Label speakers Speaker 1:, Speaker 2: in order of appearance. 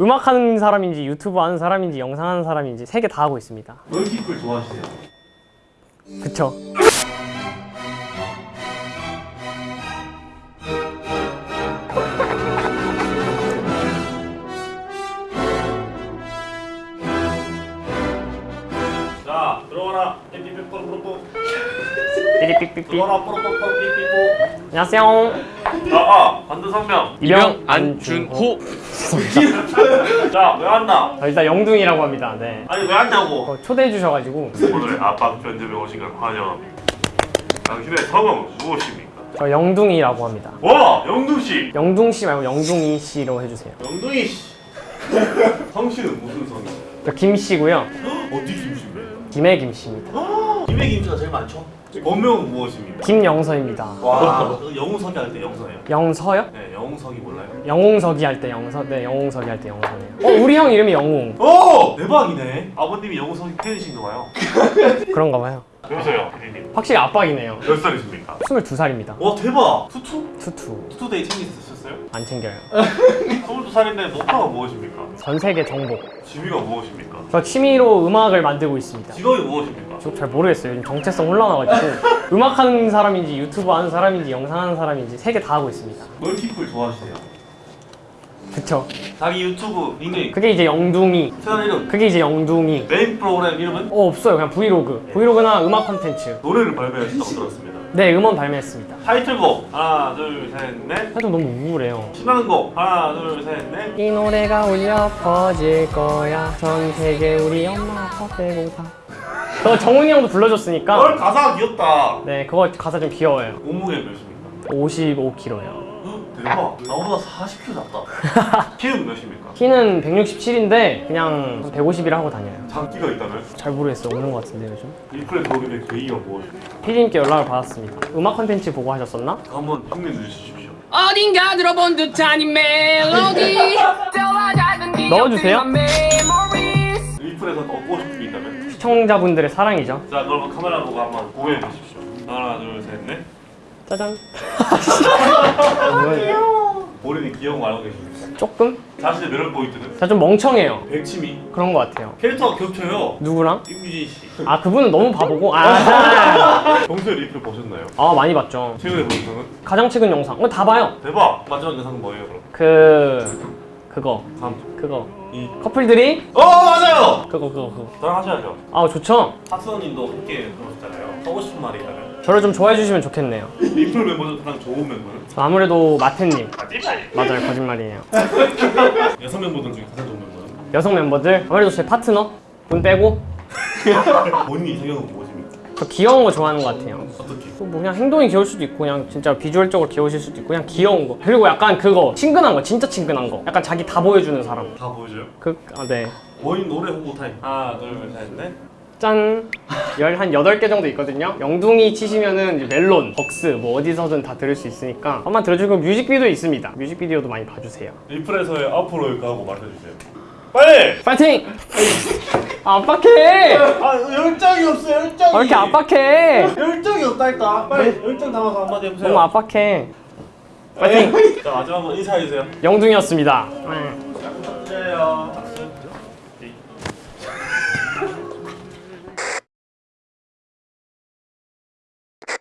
Speaker 1: 음악하는 사람인지 유튜브 하는 사람인지 영상 하는 사람인지 세 개 다 하고 있습니다.
Speaker 2: 멀티플 좋아하시세요?
Speaker 1: 그쵸.
Speaker 2: 자 들어와라. 삐삐삐 뽀로뽀로뽀
Speaker 1: 삐리삐삐삐.
Speaker 2: 들어와라. 삐삐뽀
Speaker 1: 안녕하세요
Speaker 2: 아아 반드 성명.
Speaker 1: 이병
Speaker 3: 안준호.
Speaker 2: 자왜 왔나?
Speaker 1: 저 일단 영둥이라고 합니다. 네.
Speaker 2: 아니 왜 왔냐고?
Speaker 1: 어, 초대해 주셔가지고.
Speaker 2: 오늘 압박 면접에 오신 걸 환영합니다. 당신의 성은 무엇입니까?
Speaker 1: 저 영둥이라고 합니다.
Speaker 2: 와 영둥씨!
Speaker 1: 영둥씨 말고 영둥이 씨로 해주세요.
Speaker 2: 영둥이씨! 성씨는 무슨 성이에요?
Speaker 1: 저 김씨고요.
Speaker 2: 어디 김씨입니까?
Speaker 1: 김해 김씨입니다
Speaker 2: 김해 김씨가 제일 많죠? 본명은 무엇입니까?
Speaker 1: 김영서입니다
Speaker 2: 와 영웅서기 할 때 영서예요?
Speaker 1: 영서요?
Speaker 2: 네 영웅서기 몰라요?
Speaker 1: 영웅서기 할 때 영서 네 영웅서기 할 때 영서네요 어 우리 형 이름이 영웅
Speaker 2: 오! 대박이네 아버님이 영웅서기 팬이신가 봐요
Speaker 1: 그런가 봐요
Speaker 2: 여보세요 피디님
Speaker 1: 확실히 압박이네요
Speaker 2: 몇 살이십니까?
Speaker 1: 22살입니다
Speaker 2: 와 대박 two
Speaker 1: two? two
Speaker 2: two two two day 챙기셨어요?
Speaker 1: 안 챙겨요
Speaker 2: 22살인데 목표가 무엇입니까?
Speaker 1: 전 세계 정복
Speaker 2: 취미가 무엇입니까?
Speaker 1: 저 취미로 음악을 만들고 있습니다
Speaker 2: 직업이 무엇입니까?
Speaker 1: 저 잘 모르겠어요 요즘 정체성 혼란와가지고 음악하는 사람인지 유튜브 하는 사람인지 영상 하는 사람인지 세 개 다 하고 있습니다
Speaker 2: multiple 좋아하시세요?
Speaker 1: 그쵸?
Speaker 2: 자기 유튜브 닉네임.
Speaker 1: 그게 이제 영둥이.
Speaker 2: 채널 이름.
Speaker 1: 그게 이제 영둥이.
Speaker 2: 메인 프로그램 이름은?
Speaker 1: 어 없어요. 그냥 브이로그. 브이로그나 음악 콘텐츠.
Speaker 2: 노래를 발매하셨다고 들었습니다.
Speaker 1: 네 음원 발매했습니다.
Speaker 2: 타이틀곡. 하나 둘셋넷.
Speaker 1: 살짝 너무 우울해요.
Speaker 2: 신나는 곡. 하나 둘셋넷.
Speaker 1: 이 노래가 울려 퍼질 거야. 전 세계 우리 엄마 아빠 빼고 다. 그거 정훈이 형도 불러줬으니까.
Speaker 2: 널 가사가 귀엽다.
Speaker 1: 네 그거 가사 좀 귀여워요.
Speaker 2: 몸무게 몇입니까?
Speaker 1: 55kg요
Speaker 2: 대박 나보다 40kg 작다 키는 몇입니까?
Speaker 1: 키는 167인데 그냥 150이라 하고 다녀요
Speaker 2: 장기가 있다면?
Speaker 1: 잘 모르겠어요 없는 것 같은데 요즘
Speaker 2: 들어오게 된 계기가 무엇입니까?
Speaker 1: 피디님께 연락을 받았습니다 음악 컨텐츠 보고 하셨었나?
Speaker 2: 한번 흉내 내주십시오
Speaker 3: 어딘가 들어본 듯한 이 멜로디
Speaker 1: 넣어주세요.
Speaker 2: 리플에서 얻고 싶은 게 있다면?
Speaker 1: 시청자분들의 사랑이죠
Speaker 2: 자 그러면 카메라 보고 한번 고해해 주십시오 하나 둘셋넷
Speaker 1: 짜잔
Speaker 2: 거 알고 계십니까?
Speaker 1: 조금?
Speaker 2: 자신의 매력 포인트는?
Speaker 1: 자좀 멍청해요.
Speaker 2: 백치미.
Speaker 1: 그런 것 같아요.
Speaker 2: 캐릭터가 겹쳐요.
Speaker 1: 누구랑?
Speaker 2: 임유진 씨.
Speaker 1: 아 그분은 너무 바보고? 아,
Speaker 2: 평소에 리플 보셨나요?
Speaker 1: 아 많이 봤죠.
Speaker 2: 최근에 본 영상은?
Speaker 1: 가장 최근 영상. 어, 다 봐요.
Speaker 2: 대박! 마지막 영상은 뭐예요 그럼?
Speaker 1: 그 그거.
Speaker 2: 다음
Speaker 1: 그거
Speaker 2: 이
Speaker 1: 커플들이?
Speaker 2: 어 맞아요!
Speaker 1: 그거 그거 그거
Speaker 2: 저랑 하셔야죠.
Speaker 1: 아 좋죠?
Speaker 2: 학수님도 함께 그러셨잖아요. 하고 싶은 말이 있다면?
Speaker 1: 저를 좀 좋아해 주시면 좋겠네요.
Speaker 2: 리플 멤버 중 가장 좋은 멤버는?
Speaker 1: 아무래도 마태님.
Speaker 2: 아 찌빨
Speaker 1: 맞아요 거짓말이에요.
Speaker 2: 여성 멤버들 중에 가장 좋은 멤버는?
Speaker 1: 여성 멤버들? 아무래도 제 파트너? 분 빼고?
Speaker 2: 본인 이상형은 무엇입니까?
Speaker 1: 저 귀여운 거 좋아하는 것 같아요
Speaker 2: 어떻게?
Speaker 1: 뭐 그냥 행동이 귀여울 수도 있고 그냥 진짜 비주얼적으로 귀여우실 수도 있고 그냥 귀여운 거 그리고 약간 그거 친근한 거 진짜 친근한 거 약간 자기 다 보여주는 사람
Speaker 2: 다 보여줘요?
Speaker 1: 그 아네
Speaker 2: 본인 노래 홍보 타임 하나 둘셋 넷
Speaker 1: 짠! 열, 한 8개 정도 있거든요? 영둥이 치시면은 멜론, 벅스 뭐 어디서든 다 들을 수 있으니까 한번 들어주고 뮤직비디오 있습니다 뮤직비디오도 많이 봐주세요
Speaker 2: 리플에서의 앞으로 일까 하고 말해주세요 빨리!
Speaker 1: 파이팅! 압박해!
Speaker 2: 아 열정이 없어 열정이.
Speaker 1: 왜 이렇게 압박해?
Speaker 2: 열정이 없다니까 빨리 열정 담아서 한마디 해보세요.
Speaker 1: 너무 압박해. 파이팅!
Speaker 2: 자 마지막 한번 인사해주세요.
Speaker 1: 영둥이었습니다.
Speaker 2: 부탁드려요